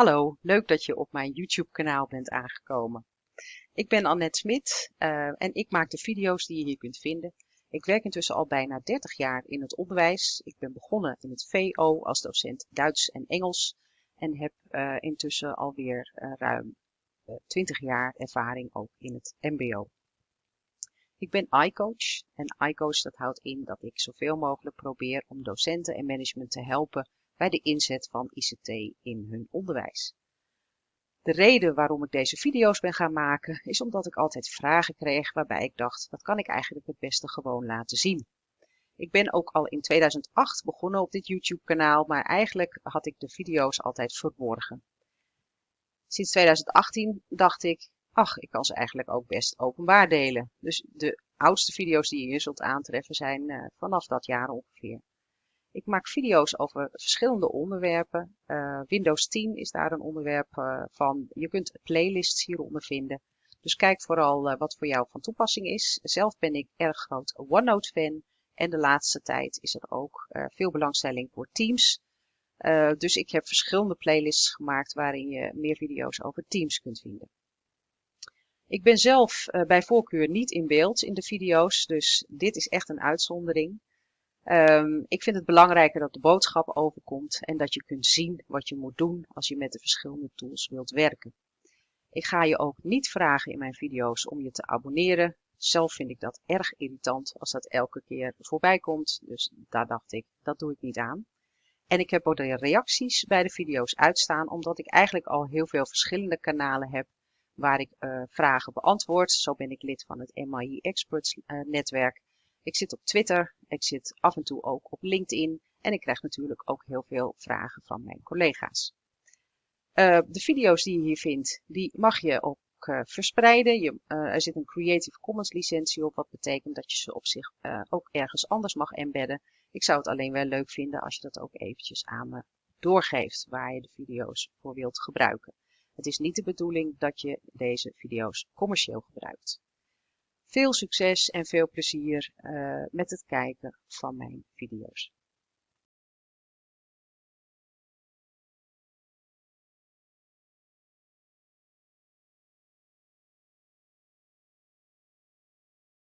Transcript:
Hallo, leuk dat je op mijn YouTube kanaal bent aangekomen. Ik ben Annette Smit uh, en ik maak de video's die je hier kunt vinden. Ik werk intussen al bijna 30 jaar in het onderwijs. Ik ben begonnen in het VO als docent Duits en Engels en heb uh, intussen alweer uh, ruim 20 jaar ervaring ook in het MBO. Ik ben iCoach en iCoach dat houdt in dat ik zoveel mogelijk probeer om docenten en management te helpen bij de inzet van ICT in hun onderwijs. De reden waarom ik deze video's ben gaan maken is omdat ik altijd vragen kreeg waarbij ik dacht, dat kan ik eigenlijk het beste gewoon laten zien. Ik ben ook al in 2008 begonnen op dit YouTube kanaal, maar eigenlijk had ik de video's altijd verborgen. Sinds 2018 dacht ik, ach, ik kan ze eigenlijk ook best openbaar delen. Dus de oudste video's die je hier zult aantreffen zijn uh, vanaf dat jaar ongeveer. Ik maak video's over verschillende onderwerpen. Uh, Windows 10 is daar een onderwerp uh, van. Je kunt playlists hieronder vinden. Dus kijk vooral uh, wat voor jou van toepassing is. Zelf ben ik erg groot OneNote fan. En de laatste tijd is er ook veel belangstelling voor Teams. dus ik heb verschillende playlists gemaakt waarin je meer video's over Teams kunt vinden. Ik ben zelf bij voorkeur niet in beeld in de video's, dus dit is echt een uitzondering. Um, ik vind het belangrijker dat de boodschap overkomt en dat je kunt zien wat je moet doen als je met de verschillende tools wilt werken. Ik ga je ook niet vragen in mijn video's om je te abonneren. Zelf vind ik dat erg irritant als dat elke keer voorbij komt. Dus daar dacht ik, dat doe ik niet aan. En ik heb ook de reacties bij de video's uitstaan, omdat ik eigenlijk al heel veel verschillende kanalen heb waar ik uh, vragen beantwoord. Zo ben ik lid van het MIE Experts uh, netwerk. Ik zit op Twitter, ik zit af en toe ook op LinkedIn en ik krijg natuurlijk ook heel veel vragen van mijn collega's. Uh, de video's die je hier vindt, die mag je ook uh, verspreiden. Je, uh, er zit een Creative Commons licentie op, wat betekent dat je ze op zich ook ergens anders mag embedden. Ik zou het alleen wel leuk vinden als je dat ook eventjes aan me doorgeeft waar je de video's voor wilt gebruiken. Het is niet de bedoeling dat je deze video's commercieel gebruikt. Veel succes en veel plezier uh, met het kijken van mijn video's.